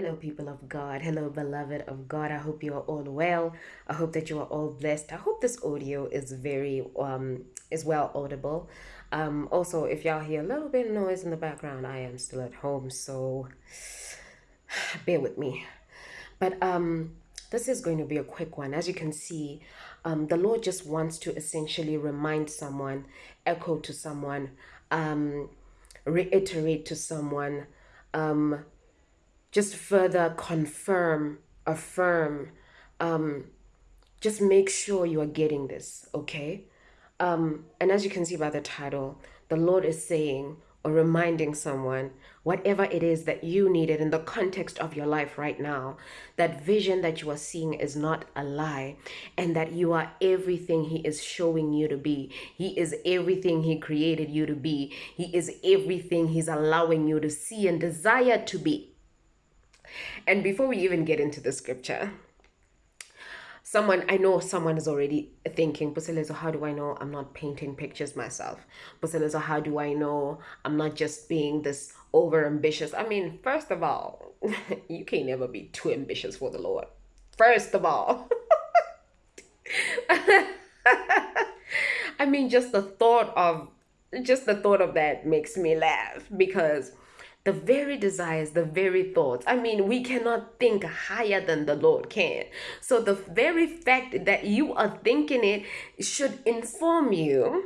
Hello, people of God. Hello, beloved of God. I hope you are all well. I hope that you are all blessed. I hope this audio is very um is well audible. Um, also, if y'all hear a little bit of noise in the background, I am still at home, so bear with me. But um, this is going to be a quick one. As you can see, um, the Lord just wants to essentially remind someone, echo to someone, um, reiterate to someone. Um, just further confirm, affirm, um, just make sure you are getting this, okay? Um, and as you can see by the title, the Lord is saying or reminding someone whatever it is that you needed in the context of your life right now, that vision that you are seeing is not a lie, and that you are everything He is showing you to be. He is everything He created you to be. He is everything He's allowing you to see and desire to be. And before we even get into the scripture, someone I know someone is already thinking, Puseletso, how do I know I'm not painting pictures myself? Puseletso, how do I know I'm not just being this over ambitious? I mean, first of all, you can never be too ambitious for the Lord. First of all. I mean, just the thought of just the thought of that makes me laugh because the very desires, the very thoughts. I mean, we cannot think higher than the Lord can. So the very fact that you are thinking it should inform you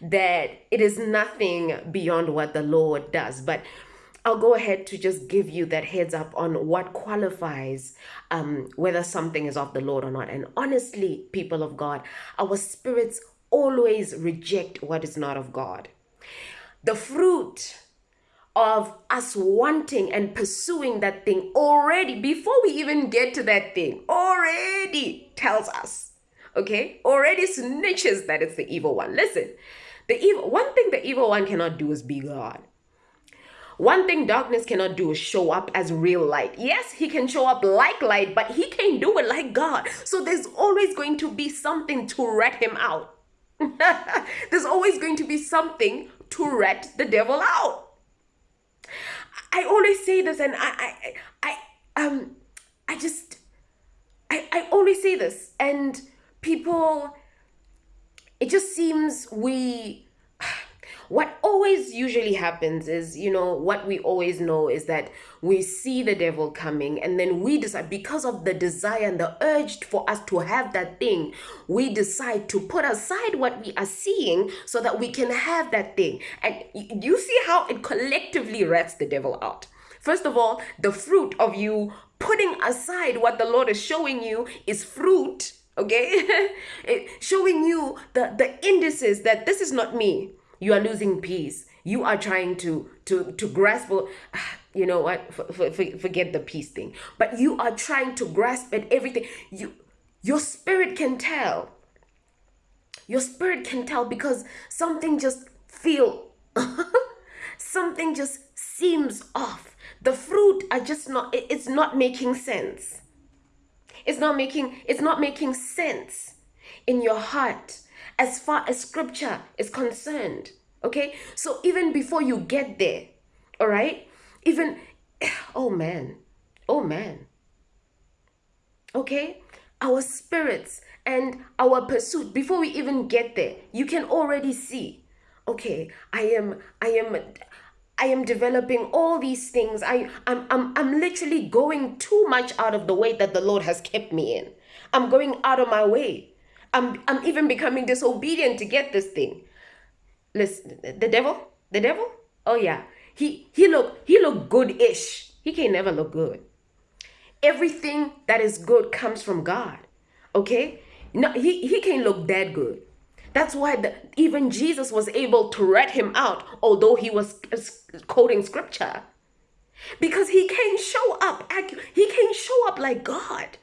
that it is nothing beyond what the Lord does. But I'll go ahead to just give you that heads up on what qualifies um, whether something is of the Lord or not. And honestly, people of God, our spirits always reject what is not of God. The fruit of us wanting and pursuing that thing already before we even get to that thing already tells us okay already snitches that it's the evil one listen the evil one thing the evil one cannot do is be god one thing darkness cannot do is show up as real light. Yes, he can show up like light, but he can't do it like God. So there's always going to be something to rat him out. there's always going to be something to rat the devil out. I always say this, and I, I, I, um, I just, I, I always say this, and people, it just seems we what always usually happens is, you know, what we always know is that we see the devil coming and then we decide, because of the desire and the urge for us to have that thing, we decide to put aside what we are seeing so that we can have that thing. And you see how it collectively rats the devil out. First of all, the fruit of you putting aside what the Lord is showing you is fruit okay showing you the the indices that this is not me you are losing peace. You are trying to to to grasp you know what? Forget the peace thing. But you are trying to grasp at everything. You your spirit can tell. Your spirit can tell because something just feel something just seems off. The fruit are just not it's not making sense. It's not making it's not making sense in your heart as far as scripture is concerned. Okay? So even before you get there, all right? Even, oh man, oh man. Okay? Our spirits and our pursuit, before we even get there, you can already see, okay, I am, I am, I am developing all these things. I, I'm, I'm, I'm literally going too much out of the way that the Lord has kept me in. I'm going out of my way. I'm, I'm even becoming disobedient to get this thing. Listen, the devil, the devil, oh yeah, he he look he look good-ish. He can never look good. Everything that is good comes from God. Okay, no, he he can't look that good. That's why the, even Jesus was able to rat him out, although he was uh, quoting scripture, because he can't show up. He can't show up like God.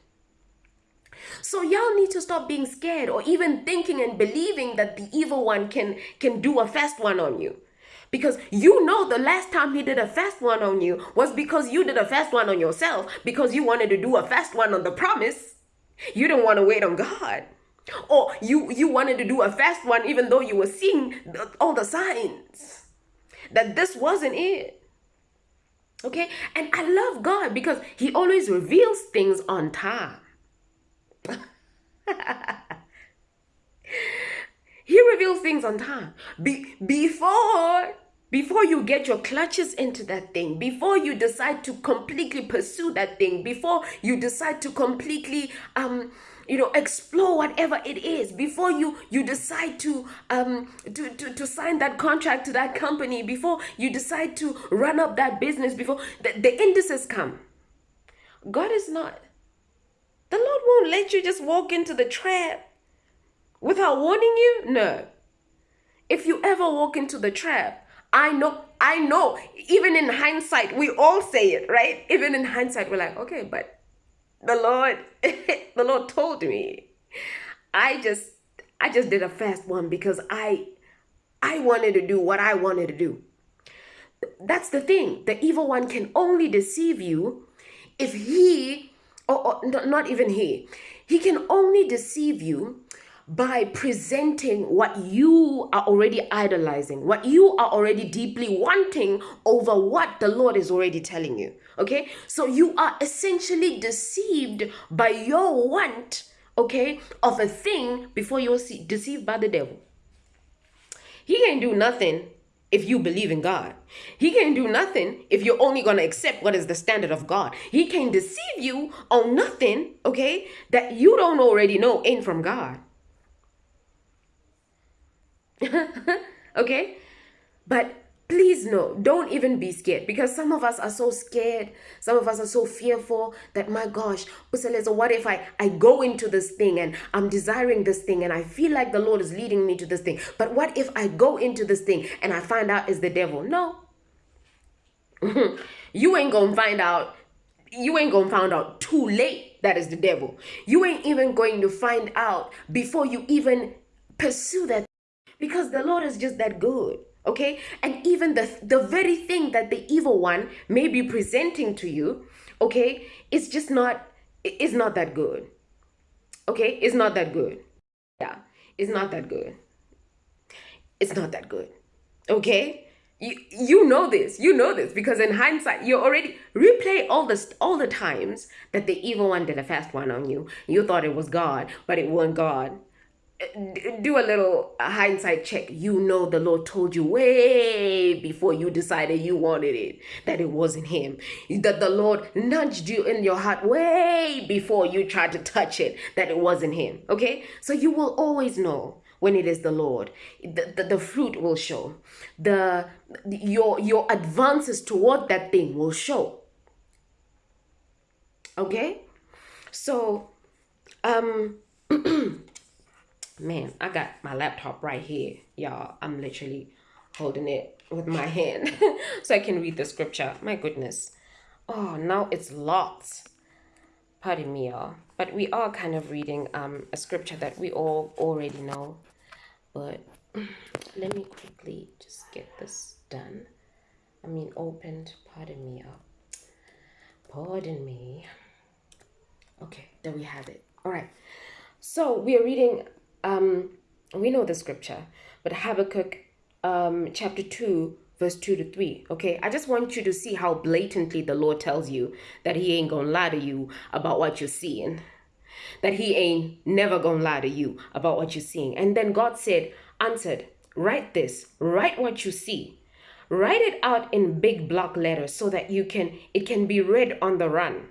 So y'all need to stop being scared or even thinking and believing that the evil one can can do a fast one on you. Because you know the last time he did a fast one on you was because you did a fast one on yourself because you wanted to do a fast one on the promise. You didn't want to wait on God. Or you you wanted to do a fast one even though you were seeing all the signs that this wasn't it. Okay? And I love God because He always reveals things on time. he reveals things on time. Be- before before you get your clutches into that thing, before you decide to completely pursue that thing, before you decide to completely um you know explore whatever it is before you you decide to um to, to to sign that contract to that company before you decide to run up that business before the, the indices come god is not the lord won't let you just walk into the trap without warning you no if you ever walk into the trap i know i know even in hindsight we all say it right even in hindsight we're like okay but the Lord, the Lord told me. I just I just did a fast one because I I wanted to do what I wanted to do. That's the thing. The evil one can only deceive you if he or, or not even he. He can only deceive you by presenting what you are already idolizing, what you are already deeply wanting over what the Lord is already telling you. Okay? So you are essentially deceived by your want, okay, of a thing before you're deceived by the devil. He can't do nothing if you believe in God. He can't do nothing if you're only going to accept what is the standard of God. He can deceive you on nothing, okay, that you don't already know ain't from God. okay? But please no, don't even be scared because some of us are so scared. Some of us are so fearful that my gosh, what if I, I go into this thing and I'm desiring this thing and I feel like the Lord is leading me to this thing. But what if I go into this thing and I find out it's the devil? No. you ain't gonna find out you ain't gonna find out too late that is the devil. You ain't even going to find out before you even pursue that because the Lord is just that good. Okay? And even the the very thing that the evil one may be presenting to you, okay, it's just not it's not that good. Okay? It's not that good. Yeah. It's not that good. It's not that good. Okay? You, you know this you know this because in hindsight you already replay all this all the times that the evil one did a fast one on you you thought it was god but it wasn't god do a little hindsight check. You know the Lord told you way before you decided you wanted it that it wasn't Him. That the Lord nudged you in your heart way before you tried to touch it that it wasn't Him. Okay? So you will always know when it is the Lord. The, the, the fruit will show. The your your advances toward that thing will show. Okay? So um man, I got my laptop right here, y'all. I'm literally holding it with my hand so I can read the scripture. My goodness. Oh, now it's locked. Pardon me, y'all. But we are kind of reading um a scripture that we all already know. But let me quickly just get this done. I mean, opened. Pardon me, y'all. Pardon me. Okay, there we have it. All right. So we are reading um, we know the scripture, but Habakkuk um, chapter 2, verse 2 to 3. Okay, I just want you to see how blatantly the Lord tells you that He ain't gonna lie to you about what you're seeing, that He ain't never gonna lie to you about what you're seeing. And then God said, answered, Write this, write what you see. Write it out in big block letters so that you can it can be read on the run.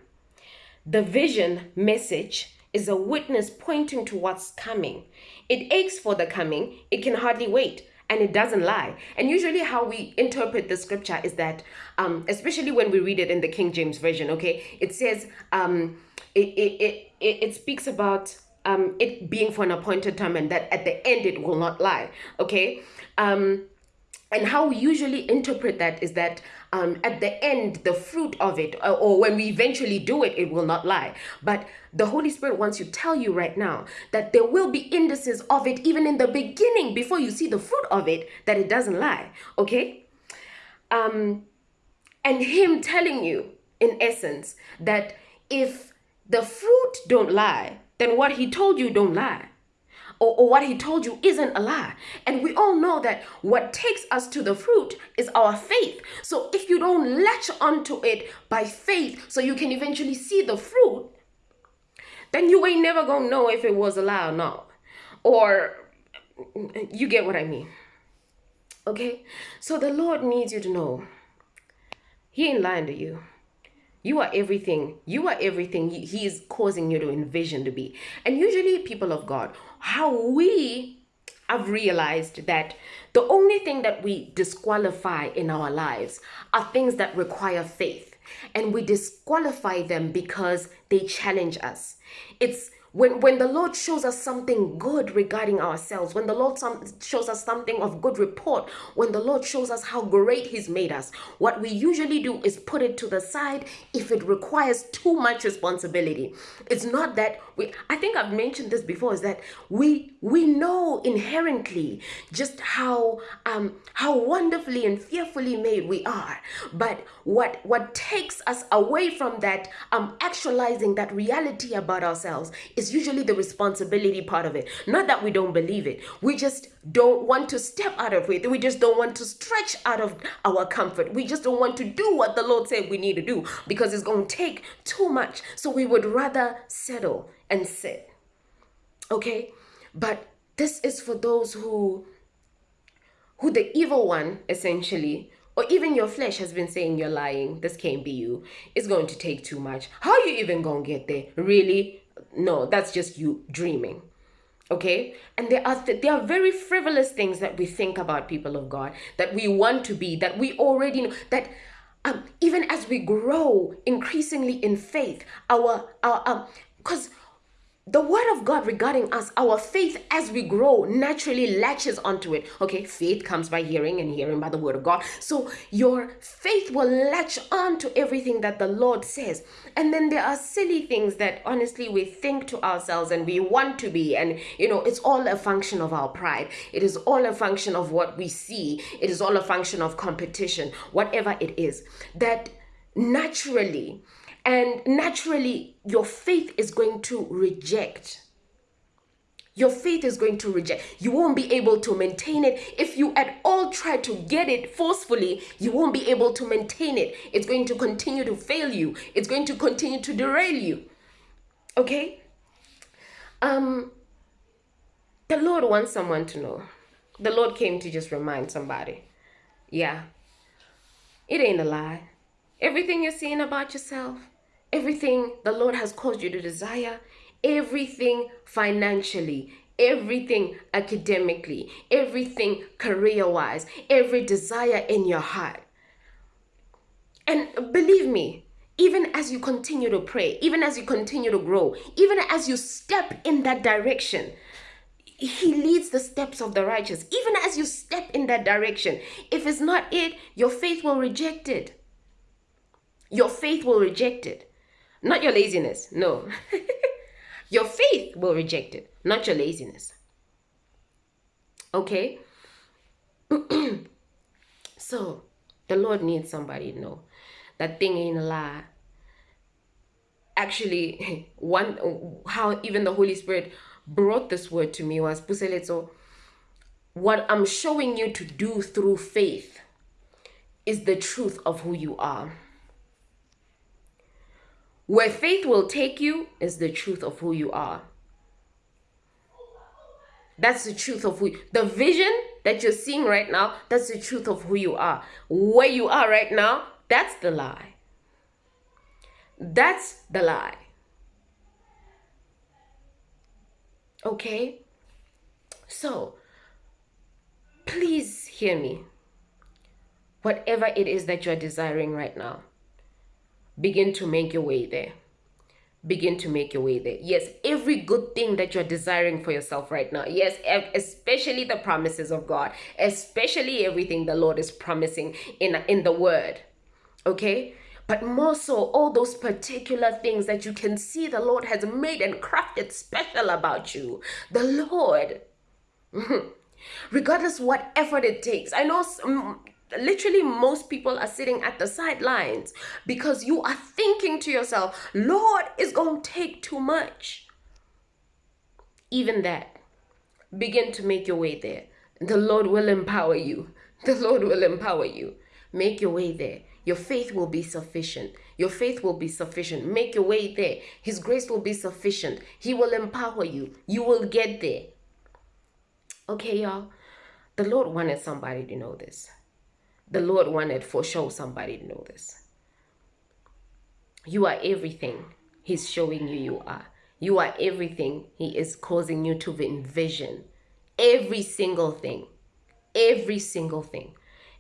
The vision message is a witness pointing to what's coming. It aches for the coming, it can hardly wait, and it doesn't lie. And usually, how we interpret the scripture is that, um, especially when we read it in the King James Version, okay, it says, um, it, it, it, it, speaks about um, it being for an appointed time and that at the end it will not lie, okay? Um, and how we usually interpret that is that um, at the end, the fruit of it, or, or when we eventually do it, it will not lie. But the Holy Spirit wants to tell you right now that there will be indices of it even in the beginning before you see the fruit of it that it doesn't lie. Okay? Um, and Him telling you, in essence, that if the fruit don't lie, then what He told you don't lie. Or, or what he told you isn't a lie. And we all know that what takes us to the fruit is our faith. So if you don't latch onto it by faith so you can eventually see the fruit, then you ain't never gonna know if it was a lie or not. Or you get what I mean. Okay? So the Lord needs you to know He ain't lying to you. You are everything. You are everything He is causing you to envision to be. And usually, people of God, how we have realized that the only thing that we disqualify in our lives are things that require faith. And we disqualify them because they challenge us. It's when when the lord shows us something good regarding ourselves when the lord some, shows us something of good report when the lord shows us how great he's made us what we usually do is put it to the side if it requires too much responsibility. It's not that we i think i've mentioned this before is that we we know inherently just how um how wonderfully and fearfully made we are. But what what takes us away from that um actualizing that reality about ourselves is usually the responsibility part of it. Not that we don't believe it. We just don't want to step out of it. We just don't want to stretch out of our comfort. We just don't want to do what the Lord said we need to do because it's going to take too much. So we would rather settle and sit. Okay? But this is for those who who the evil one essentially or even your flesh has been saying you're lying this can't be you it's going to take too much how are you even gonna get there really no that's just you dreaming okay? And there are th- there are very frivolous things that we think about people of god that we want to be that we already know that um, even as we grow increasingly in faith our our um because the word of God regarding us, our faith as we grow naturally latches onto it. Okay, faith comes by hearing and hearing by the word of God. So your faith will latch on to everything that the Lord says. And then there are silly things that honestly we think to ourselves and we want to be. And you know, it's all a function of our pride, it is all a function of what we see, it is all a function of competition, whatever it is. That naturally, and naturally, your faith is going to reject. Your faith is going to reject. You won't be able to maintain it. If you at all try to get it forcefully, you won't be able to maintain it. It's going to continue to fail you. It's going to continue to derail you. Okay? Um the Lord wants someone to know. The Lord came to just remind somebody. Yeah. It ain't a lie. Everything you're seeing about yourself, everything the Lord has caused you to desire, everything financially, everything academically, everything career wise, every desire in your heart. And believe me, even as you continue to pray, even as you continue to grow, even as you step in that direction, he leads the steps of the righteous. Even as you step in that direction, if it's not it, your faith will reject it. Your faith will reject it. Not your laziness. No. your faith will reject it, not your laziness. Okay? so, the Lord needs somebody to know that thing ain't a lie. Actually, one how even the Holy Spirit brought this word to me was Puseletso. What I'm showing you to do through faith is the truth of who you are. Where faith will take you is the truth of who you are. That's the truth of who the vision that you're seeing right now, that's the truth of who you are. Where you are right now, that's the lie. That's the lie. Okay? So, please hear me. Whatever it is that you're desiring right now, begin to make your way there. Begin to make your way there. Yes every good thing that you're desiring for yourself right now yes especially the promises of god especially everything the lord is promising in in the word okay? But more so all those particular things that you can see the lord has made and crafted special about you the lord regardless what effort it takes. I know literally most people are sitting at the sidelines because you are thinking to yourself lord it's going to take too much even that begin to make your way there. The Lord will empower you. The Lord will empower you. Make your way there. Your faith will be sufficient. Your faith will be sufficient. Make your way there. His grace will be sufficient. He will empower you. You will get there. Okay, y'all. The Lord wanted somebody to know this. The Lord wanted for sure somebody to know this. You are everything He's showing you you are. You are everything He is causing you to envision. Every single thing. Every single thing.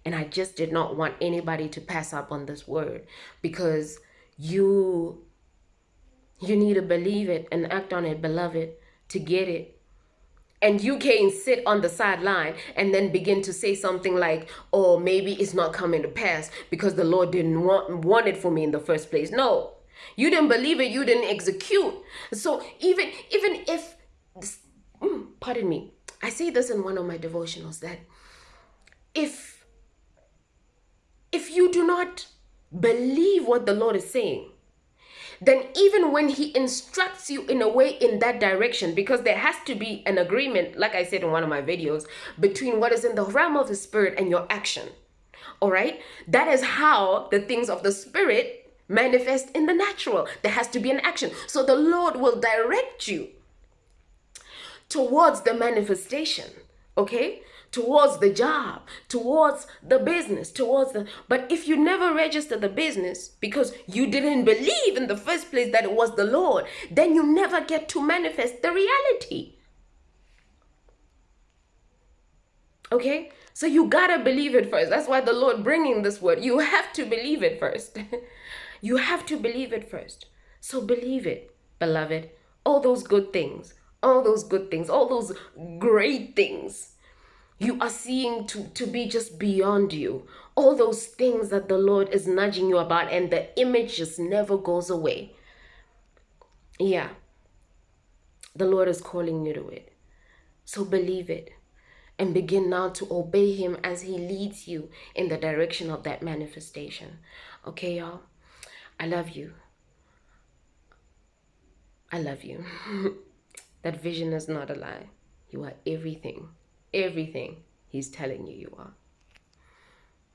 And I just did not want anybody to pass up on this word because you you need to believe it and act on it, beloved, to get it. And you can't sit on the sideline and then begin to say something like, oh, maybe it's not coming to pass because the Lord didn't want, want it for me in the first place. No, you didn't believe it, you didn't execute. So even even if, mm, pardon me, I say this in one of my devotionals that if if you do not believe what the Lord is saying, then even when he instructs you in a way in that direction, because there has to be an agreement, like I said in one of my videos, between what is in the realm of the spirit and your action. All right? That is how the things of the spirit manifest in the natural. There has to be an action. So the Lord will direct you towards the manifestation. Okay? Towards the job, towards the business, towards the. But if you never register the business because you didn't believe in the first place that it was the Lord, then you never get to manifest the reality. Okay? So you gotta believe it first. That's why the Lord bringing this word. You have to believe it first. you have to believe it first. So believe it, beloved. All those good things, all those good things, all those great things you are seeing to, to be just beyond you. All those things that the Lord is nudging you about, and the image just never goes away. Yeah. The Lord is calling you to it. So believe it and begin now to obey Him as He leads you in the direction of that manifestation. Okay, y'all? I love you. I love you. that vision is not a lie. You are everything everything he's telling you you are.